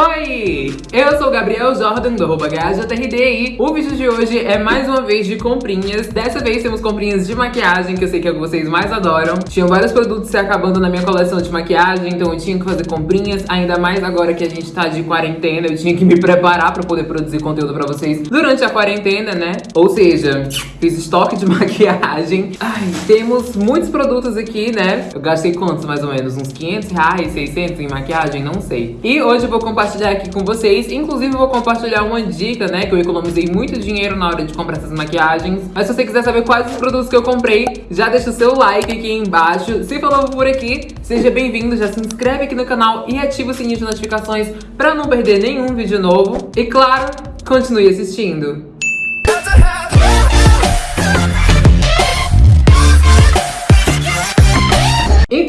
Oi! Eu sou o Gabriel Jordan, do arroba e o vídeo de hoje é mais uma vez de comprinhas. Dessa vez temos comprinhas de maquiagem, que eu sei que é o que vocês mais adoram. Tinham vários produtos se acabando na minha coleção de maquiagem, então eu tinha que fazer comprinhas, ainda mais agora que a gente tá de quarentena, eu tinha que me preparar pra poder produzir conteúdo pra vocês durante a quarentena, né? Ou seja, fiz estoque de maquiagem. Ai, temos muitos produtos aqui, né? Eu gastei quantos, mais ou menos? Uns 500 reais, 600 em maquiagem? Não sei. E hoje eu vou compartilhar aqui com vocês. Inclusive, vou compartilhar uma dica, né? Que eu economizei muito dinheiro na hora de comprar essas maquiagens. Mas se você quiser saber quais os produtos que eu comprei, já deixa o seu like aqui embaixo. Se for novo por aqui, seja bem-vindo. Já se inscreve aqui no canal e ativa o sininho de notificações pra não perder nenhum vídeo novo. E claro, continue assistindo.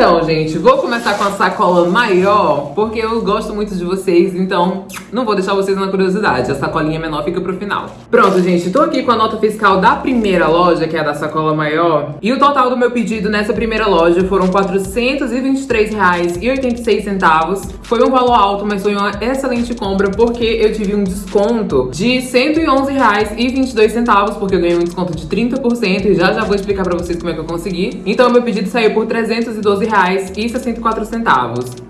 Então, gente, vou começar com a sacola maior, porque eu gosto muito de vocês, então não vou deixar vocês na curiosidade. A sacolinha menor fica pro final. Pronto, gente, tô aqui com a nota fiscal da primeira loja, que é a da sacola maior. E o total do meu pedido nessa primeira loja foram R$ 423,86. Foi um valor alto, mas foi uma excelente compra, porque eu tive um desconto de R$ 111,22, porque eu ganhei um desconto de 30%, e já já vou explicar pra vocês como é que eu consegui. Então, meu pedido saiu por R$ 312 e 64 centavos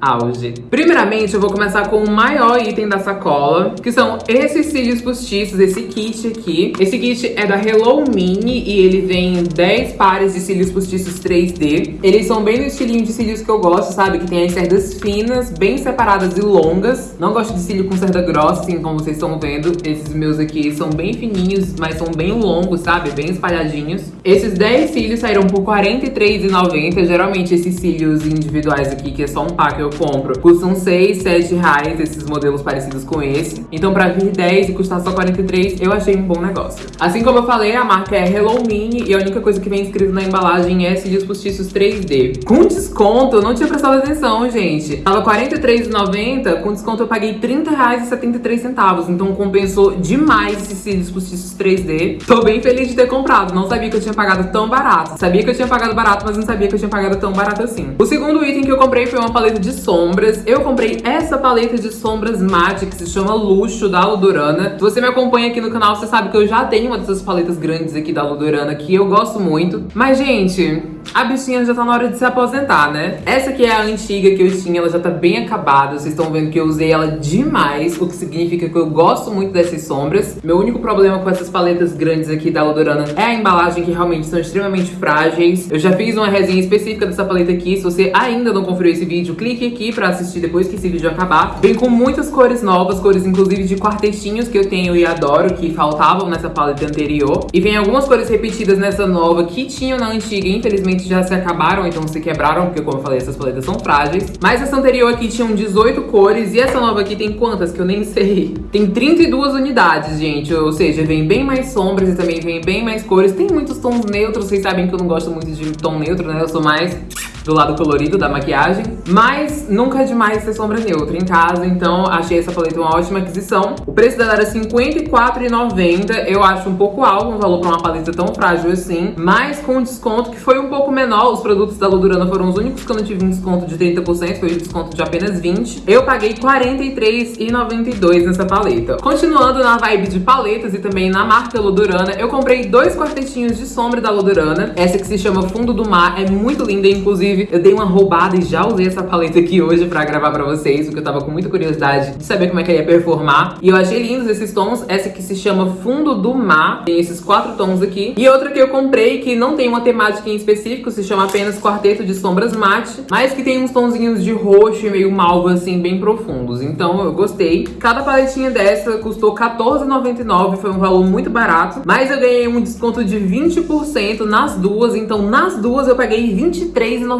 auge. Primeiramente, eu vou começar com o maior item da sacola, que são esses cílios postiços, esse kit aqui. Esse kit é da Hello Mini e ele vem 10 pares de cílios postiços 3D. Eles são bem no estilinho de cílios que eu gosto, sabe? Que tem as cerdas finas, bem separadas e longas. Não gosto de cílio com cerda grossa, assim, como vocês estão vendo. Esses meus aqui são bem fininhos, mas são bem longos, sabe? Bem espalhadinhos. Esses 10 cílios saíram por R$ 43,90. Geralmente esses cílios individuais aqui, que é só um pack, eu compro, custam 6, 7 reais esses modelos parecidos com esse. Então pra vir 10 e custar só 43, eu achei um bom negócio. Assim como eu falei, a marca é Hello Mini e a única coisa que vem escrito na embalagem é cílios postiços 3D. Com desconto, eu não tinha prestado atenção, gente. Tava R$ 43,90, com desconto eu paguei R$ 30,73, então compensou demais esses cílios postiços 3D. Tô bem feliz de ter comprado, não sabia que eu tinha pagado tão barato. Sabia que eu tinha pagado barato, mas não sabia que eu tinha pagado tão barato assim. O segundo item que eu comprei foi uma paleta de sombras. Eu comprei essa paleta de sombras mate, que se chama Luxo, da Ludurana. Se você me acompanha aqui no canal, você sabe que eu já tenho uma dessas paletas grandes aqui da Ludurana, que eu gosto muito. Mas, gente, a bichinha já tá na hora de se aposentar, né? Essa aqui é a antiga que eu tinha, ela já tá bem acabada. Vocês estão vendo que eu usei ela demais, o que significa que eu gosto muito dessas sombras. Meu único problema com essas paletas grandes aqui da Ludorana é a embalagem, que realmente são extremamente frágeis. Eu já fiz uma resenha específica dessa paleta aqui. Se você ainda não conferiu esse vídeo, clique aqui pra assistir depois que esse vídeo acabar. Vem com muitas cores novas, cores inclusive de quartetinhos que eu tenho e adoro, que faltavam nessa paleta anterior. E vem algumas cores repetidas nessa nova que tinham na antiga, infelizmente já se acabaram, então se quebraram, porque como eu falei, essas paletas são frágeis. Mas essa anterior aqui tinham 18 cores e essa nova aqui tem quantas? Que eu nem sei. Tem 32 unidades, gente, ou seja, vem bem mais sombras e também vem bem mais cores. Tem muitos tons neutros, vocês sabem que eu não gosto muito de tom neutro, né? Eu sou mais do lado colorido da maquiagem. Mas nunca é demais ter sombra neutra em casa, então achei essa paleta uma ótima aquisição. O preço dela era R$ 54,90. Eu acho um pouco alto um valor para uma paleta tão frágil assim. Mas com desconto que foi um pouco menor. Os produtos da Ludurana foram os únicos que eu não tive um desconto de 30%. Foi um desconto de apenas 20%. Eu paguei R$ 43,92 nessa paleta. Continuando na vibe de paletas e também na marca Ludurana, eu comprei dois quartetinhos de sombra da Ludurana. Essa que se chama Fundo do Mar. É muito linda, inclusive Inclusive, eu dei uma roubada e já usei essa paleta aqui hoje pra gravar pra vocês, porque eu tava com muita curiosidade de saber como é que ela ia performar. E eu achei lindos esses tons. Essa aqui se chama Fundo do Mar. Tem esses quatro tons aqui. E outra que eu comprei, que não tem uma temática em específico, se chama apenas Quarteto de Sombras Mate, mas que tem uns tonzinhos de roxo e meio malva, assim, bem profundos. Então, eu gostei. Cada paletinha dessa custou R$14,99, foi um valor muito barato, mas eu ganhei um desconto de 20% nas duas, então nas duas eu paguei R$23,99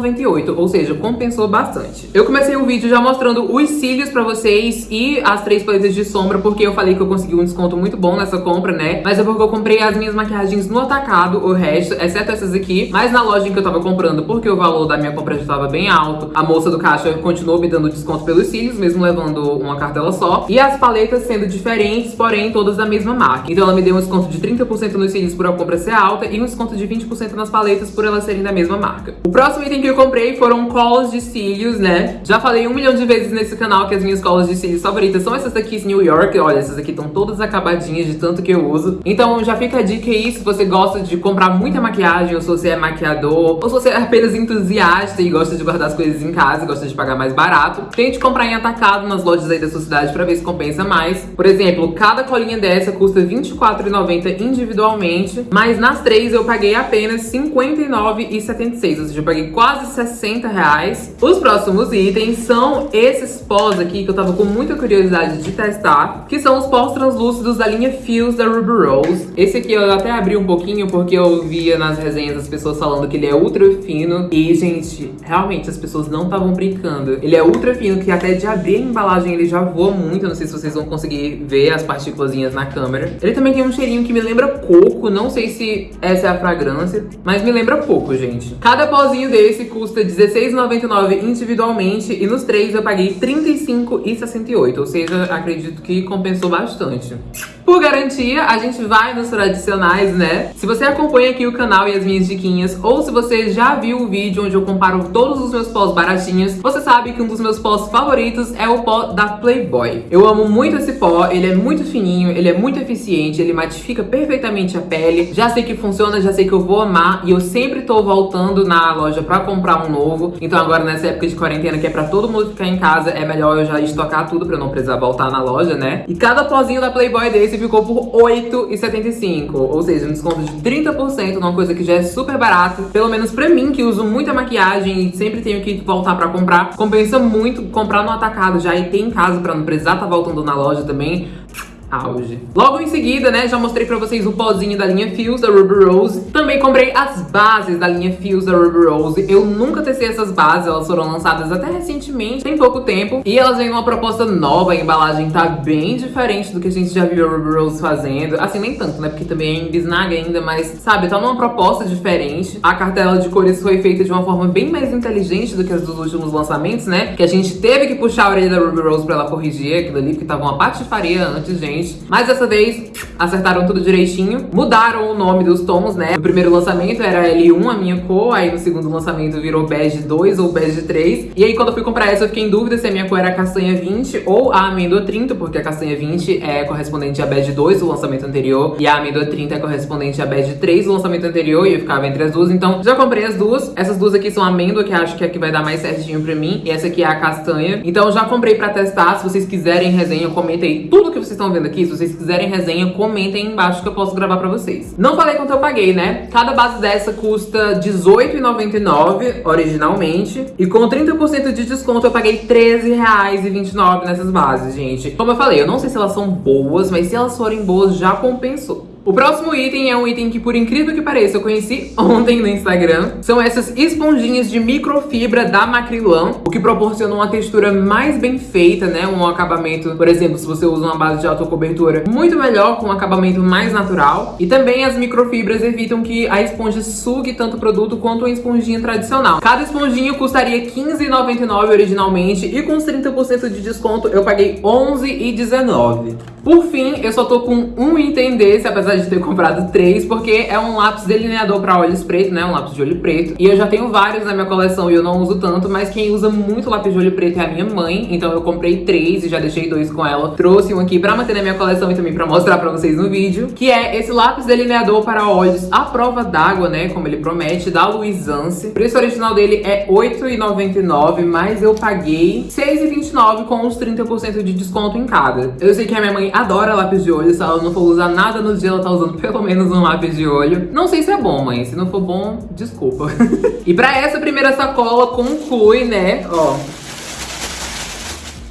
ou seja, compensou bastante. Eu comecei o vídeo já mostrando os cílios pra vocês e as três paletas de sombra, porque eu falei que eu consegui um desconto muito bom nessa compra, né? Mas é porque eu comprei as minhas maquiagens no atacado, o resto, exceto essas aqui. Mas na loja, que eu tava comprando porque o valor da minha compra já tava bem alto. A moça do caixa continuou me dando desconto pelos cílios, mesmo levando uma cartela só. E as paletas sendo diferentes, porém todas da mesma marca. Então ela me deu um desconto de 30% nos cílios por a compra ser alta e um desconto de 20% nas paletas por elas serem da mesma marca. O próximo item que eu comprei foram colas de cílios, né? Já falei um milhão de vezes nesse canal que as minhas colas de cílios favoritas são essas daqui New York. Olha, essas aqui estão todas acabadinhas de tanto que eu uso. Então já fica a dica aí, se você gosta de comprar muita maquiagem, ou se você é maquiador, ou se você é apenas entusiasta e gosta de guardar as coisas em casa gosta de pagar mais barato, tente comprar em atacado nas lojas aí da sua cidade pra ver se compensa mais. Por exemplo, cada colinha dessa custa R$24,90 individualmente, mas nas três eu paguei apenas R$59,76, ou seja, eu paguei quase 60 reais. Os próximos itens são esses pós aqui que eu tava com muita curiosidade de testar, que são os pós translúcidos da linha Fios da Ruby Rose. Esse aqui eu até abri um pouquinho porque eu via nas resenhas as pessoas falando que ele é ultra fino e, gente, realmente as pessoas não estavam brincando. Ele é ultra fino, que até de abrir a embalagem ele já voa muito, eu não sei se vocês vão conseguir ver as partículas na câmera. Ele também tem um cheirinho que me lembra coco, não sei se essa é a fragrância, mas me lembra pouco, gente. Cada pozinho desse custa R$16,99 individualmente e nos três eu paguei R$35,68, ou seja, acredito que compensou bastante. Por garantia, a gente vai nos tradicionais, né? Se você acompanha aqui o canal e as minhas diquinhas, ou se você já viu o vídeo onde eu comparo todos os meus pós baratinhos, você sabe que um dos meus pós favoritos é o pó da Playboy. Eu amo muito esse pó, ele é muito fininho, ele é muito eficiente, ele matifica perfeitamente a pele. Já sei que funciona, já sei que eu vou amar e eu sempre tô voltando na loja pra comprar um novo. Então agora nessa época de quarentena, que é pra todo mundo ficar em casa, é melhor eu já estocar tudo pra não precisar voltar na loja, né? E cada pozinho da Playboy desse esse ficou por R$8,75, ou seja, um desconto de 30%, numa coisa que já é super barato. Pelo menos pra mim, que uso muita maquiagem e sempre tenho que voltar pra comprar, compensa muito comprar no atacado já e ter em casa pra não precisar tá voltando na loja também auge. Logo em seguida, né, já mostrei pra vocês o pozinho da linha Fios da Ruby Rose. Também comprei as bases da linha Fios da Ruby Rose. Eu nunca testei essas bases, elas foram lançadas até recentemente, tem pouco tempo. E elas vêm numa proposta nova, a embalagem tá bem diferente do que a gente já viu a Ruby Rose fazendo. Assim, nem tanto, né, porque também é em bisnaga ainda, mas, sabe, tá numa proposta diferente. A cartela de cores foi feita de uma forma bem mais inteligente do que as dos últimos lançamentos, né, que a gente teve que puxar a orelha da Ruby Rose pra ela corrigir aquilo ali, porque tava uma patifaria antes, gente Mas dessa vez acertaram tudo direitinho. Mudaram o nome dos tons, né? No primeiro lançamento era L1, a minha cor. Aí no segundo lançamento virou bege 2 ou bege 3. E aí quando eu fui comprar essa eu fiquei em dúvida se a minha cor era castanha 20 ou a amêndoa 30, porque a castanha 20 é correspondente a bege 2 do lançamento anterior. E a amêndoa 30 é correspondente a bege 3 do lançamento anterior. E eu ficava entre as duas. Então já comprei as duas. Essas duas aqui são amêndoa, que acho que é a que vai dar mais certinho pra mim. E essa aqui é a castanha. Então já comprei pra testar. Se vocês quiserem resenha, comentem tudo que vocês estão vendo aqui. Se vocês quiserem resenha, comentem aí embaixo que eu posso gravar pra vocês. Não falei quanto eu paguei, né? Cada base dessa custa R$18,99 originalmente. E com 30% de desconto eu paguei R$13,29 nessas bases, gente. Como eu falei, eu não sei se elas são boas, mas se elas forem boas, já compensou. O próximo item é um item que, por incrível que pareça, eu conheci ontem no Instagram. São essas esponjinhas de microfibra da Macrilan, o que proporciona uma textura mais bem feita, né? Um acabamento, por exemplo, se você usa uma base de autocobertura, muito melhor, com um acabamento mais natural. E também as microfibras evitam que a esponja sugue tanto o produto quanto uma esponjinha tradicional. Cada esponjinha custaria R$15,99 originalmente e com os 30% de desconto eu paguei R$11,19. Por fim, eu só tô com um item desse, apesar de ter comprado três, porque é um lápis delineador pra olhos pretos, né? Um lápis de olho preto. E eu já tenho vários na minha coleção e eu não uso tanto, mas quem usa muito lápis de olho preto é a minha mãe. Então eu comprei três e já deixei dois com ela. Trouxe um aqui pra manter na minha coleção e também pra mostrar pra vocês no vídeo. Que é esse lápis delineador para olhos à prova d'água, né? Como ele promete, da Luizance. O preço original dele é R$8,99, mas eu paguei R$6,29 com os 30% de desconto em cada. Eu sei que a minha mãe adora lápis de olho, se ela não for usar nada no dia, ela tá usando pelo menos um lápis de olho. Não sei se é bom, mãe, se não for bom, desculpa. e pra essa primeira sacola conclui, né, ó,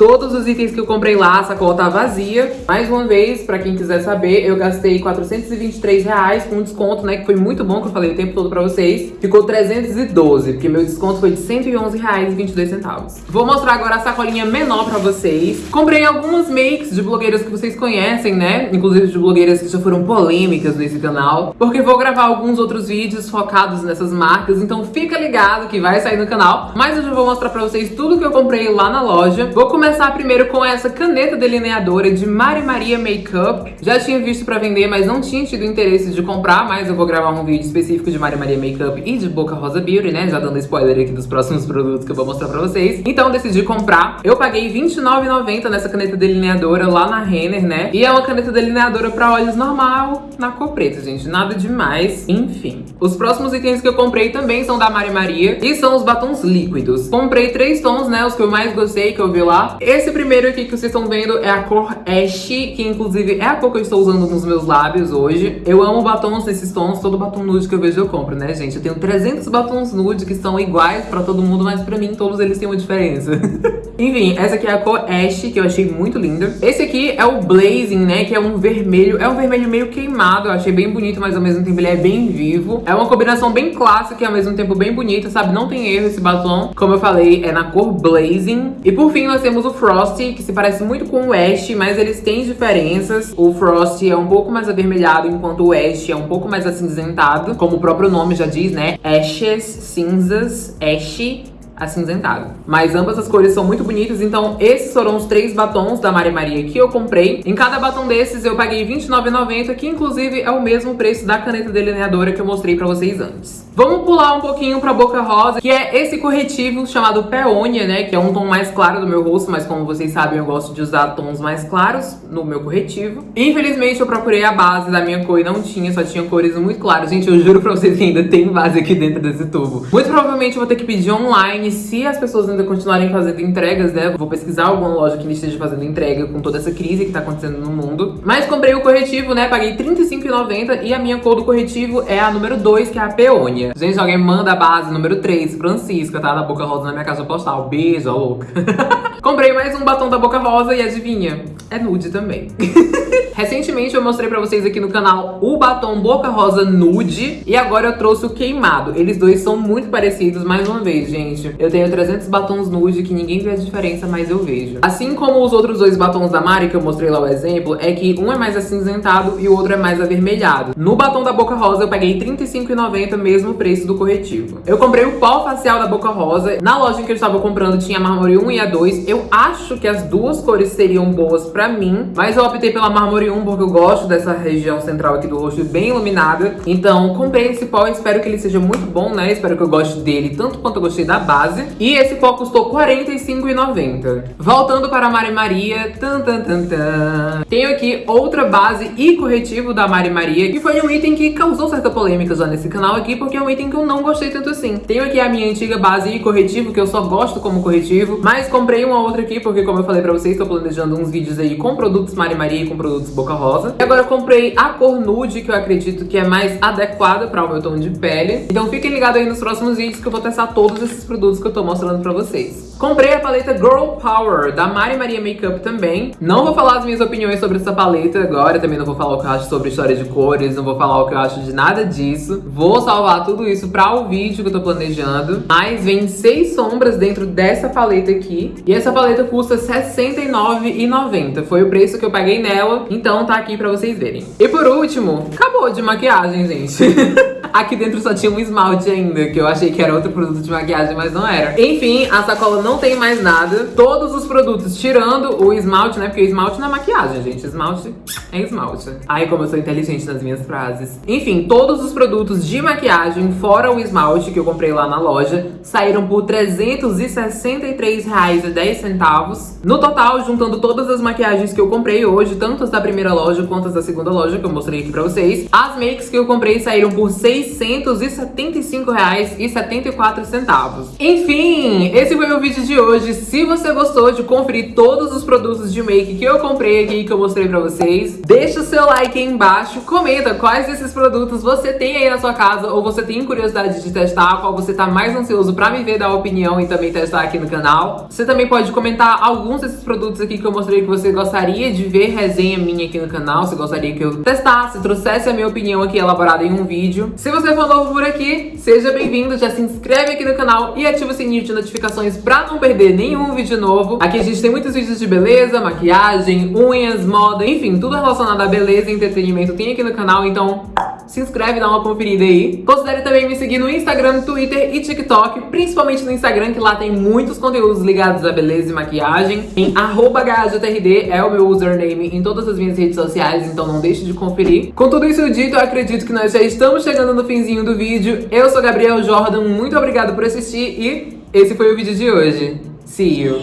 Todos os itens que eu comprei lá, a sacola tá vazia. Mais uma vez, pra quem quiser saber, eu gastei 423 reais com desconto, né? Que foi muito bom, que eu falei o tempo todo pra vocês. Ficou 312, porque meu desconto foi de 111 reais e 22 centavos. Vou mostrar agora a sacolinha menor pra vocês. Comprei algumas makes de blogueiras que vocês conhecem, né? Inclusive de blogueiras que já foram polêmicas nesse canal. Porque vou gravar alguns outros vídeos focados nessas marcas, então fica ligado que vai sair no canal. Mas eu já vou mostrar pra vocês tudo que eu comprei lá na loja. Vou começar primeiro com essa caneta delineadora de Mari Maria Makeup. Já tinha visto pra vender, mas não tinha tido interesse de comprar, mas eu vou gravar um vídeo específico de Mari Maria Makeup e de Boca Rosa Beauty, né? Já dando spoiler aqui dos próximos produtos que eu vou mostrar pra vocês. Então decidi comprar. Eu paguei R$29,90 nessa caneta delineadora lá na Renner, né? E é uma caneta delineadora pra olhos normal, na cor preta, gente. Nada demais. Enfim. Os próximos itens que eu comprei também são da Mari Maria e são os batons líquidos. Comprei três tons, né? Os que eu mais gostei, que eu vi lá. Esse primeiro aqui que vocês estão vendo é a cor Ash, que inclusive é a cor que eu estou usando nos meus lábios hoje. Eu amo batons nesses tons. Todo batom nude que eu vejo eu compro, né, gente? Eu tenho 300 batons nude que são iguais pra todo mundo, mas pra mim todos eles têm uma diferença. Enfim, essa aqui é a cor Ash, que eu achei muito linda. Esse aqui é o Blazing, né, que é um vermelho. É um vermelho meio queimado, eu achei bem bonito, mas ao mesmo tempo ele é bem vivo. É uma combinação bem clássica e ao mesmo tempo bem bonita, sabe? Não tem erro esse batom. Como eu falei, é na cor Blazing. E por fim, nós temos o Frosty, que se parece muito com o Ash, mas eles têm diferenças. O Frosty é um pouco mais avermelhado, enquanto o Ash é um pouco mais acinzentado. Como o próprio nome já diz, né? Ashes, cinzas, Ash acinzentado. Mas ambas as cores são muito bonitas, então esses foram os três batons da Mari Maria que eu comprei. Em cada batom desses eu paguei R$29,90, que inclusive é o mesmo preço da caneta delineadora que eu mostrei pra vocês antes. Vamos pular um pouquinho pra Boca Rosa, que é esse corretivo chamado Peônia, né? Que é um tom mais claro do meu rosto, mas como vocês sabem, eu gosto de usar tons mais claros no meu corretivo. Infelizmente, eu procurei a base da minha cor e não tinha, só tinha cores muito claras. Gente, eu juro pra vocês que ainda tem base aqui dentro desse tubo. Muito provavelmente eu vou ter que pedir online, se as pessoas ainda continuarem fazendo entregas, né? Vou pesquisar alguma loja que esteja fazendo entrega com toda essa crise que tá acontecendo no mundo. Mas comprei o corretivo, né? Paguei R$35,90 e a minha cor do corretivo é a número 2, que é a Peônia. Gente, alguém manda a base número 3, Francisca, tá? Da Boca Rosa na minha casa postal. Beijo, ó louca. Comprei mais um batom da Boca Rosa e adivinha? É nude também. Recentemente eu mostrei pra vocês aqui no canal o batom Boca Rosa Nude e agora eu trouxe o queimado. Eles dois são muito parecidos, mais uma vez, gente. Eu tenho 300 batons nude que ninguém vê a diferença, mas eu vejo. Assim como os outros dois batons da Mari, que eu mostrei lá o exemplo, é que um é mais acinzentado e o outro é mais avermelhado. No batom da Boca Rosa eu paguei R$35,90, mesmo preço do corretivo. Eu comprei o pó facial da Boca Rosa. Na loja que eu estava comprando tinha a Marmore 1 e a 2. Eu acho que as duas cores seriam boas pra mim, mas eu optei pela Marmore 1 porque eu gosto dessa região central aqui do rosto bem iluminada. Então comprei esse pó e espero que ele seja muito bom, né? Espero que eu goste dele tanto quanto eu gostei da base. E esse pó custou R$ 45,90. Voltando para a Mari Maria, tan, tan, tan, tan. tenho aqui outra base e corretivo da Mari Maria, que foi um item que causou certa polêmica já nesse canal aqui, porque é um item que eu não gostei tanto assim. Tenho aqui a minha antiga base e corretivo, que eu só gosto como corretivo, mas comprei uma outra aqui, porque como eu falei pra vocês, tô planejando uns vídeos aí com produtos Mari Maria e com produtos Boca Rosa. E agora eu comprei a cor nude, que eu acredito que é mais adequada para o meu tom de pele. Então fiquem ligados aí nos próximos vídeos que eu vou testar todos esses produtos que eu tô mostrando pra vocês. Comprei a paleta Girl Power, da Mari Maria Makeup também. Não vou falar as minhas opiniões sobre essa paleta agora, também não vou falar o que eu acho sobre história de cores, não vou falar o que eu acho de nada disso. Vou salvar tudo isso pra o vídeo que eu tô planejando. Mas vem seis sombras dentro dessa paleta aqui. E essa paleta custa R$69,90. Foi o preço que eu paguei nela, tá aqui pra vocês verem. E por último, acabou de maquiagem, gente. Aqui dentro só tinha um esmalte ainda, que eu achei que era outro produto de maquiagem, mas não era. Enfim, a sacola não tem mais nada. Todos os produtos, tirando o esmalte, né? Porque esmalte não é maquiagem, gente. Esmalte é esmalte. Ai, como eu sou inteligente nas minhas frases. Enfim, todos os produtos de maquiagem, fora o esmalte que eu comprei lá na loja, saíram por R$363,10. No total, juntando todas as maquiagens que eu comprei hoje, tanto as da primeira loja quanto as da segunda loja, que eu mostrei aqui pra vocês, as makes que eu comprei saíram por R$6 675,74. Enfim, esse foi o vídeo de hoje. Se você gostou de conferir todos os produtos de make que eu comprei aqui, que eu mostrei pra vocês, deixa o seu like aí embaixo, comenta quais desses produtos você tem aí na sua casa ou você tem curiosidade de testar, qual você tá mais ansioso pra me ver dar opinião e também testar aqui no canal. Você também pode comentar alguns desses produtos aqui que eu mostrei que você gostaria de ver resenha minha aqui no canal, se gostaria que eu testasse, trouxesse a minha opinião aqui elaborada em um vídeo. Se você for novo por aqui, seja bem-vindo, já se inscreve aqui no canal e ativa o sininho de notificações pra não perder nenhum vídeo novo. Aqui a gente tem muitos vídeos de beleza, maquiagem, unhas, moda, enfim, tudo relacionado a beleza e entretenimento tem aqui no canal, então se inscreve, dá uma conferida aí. Considere também me seguir no Instagram, Twitter e TikTok, principalmente no Instagram, que lá tem muitos conteúdos ligados à beleza e maquiagem. Em GajoTRD é o meu username em todas as minhas redes sociais, então não deixe de conferir. Com tudo isso dito, eu acredito que nós já estamos chegando no finzinho do vídeo. Eu sou Gabriel Jordan, muito obrigado por assistir e esse foi o vídeo de hoje. See you!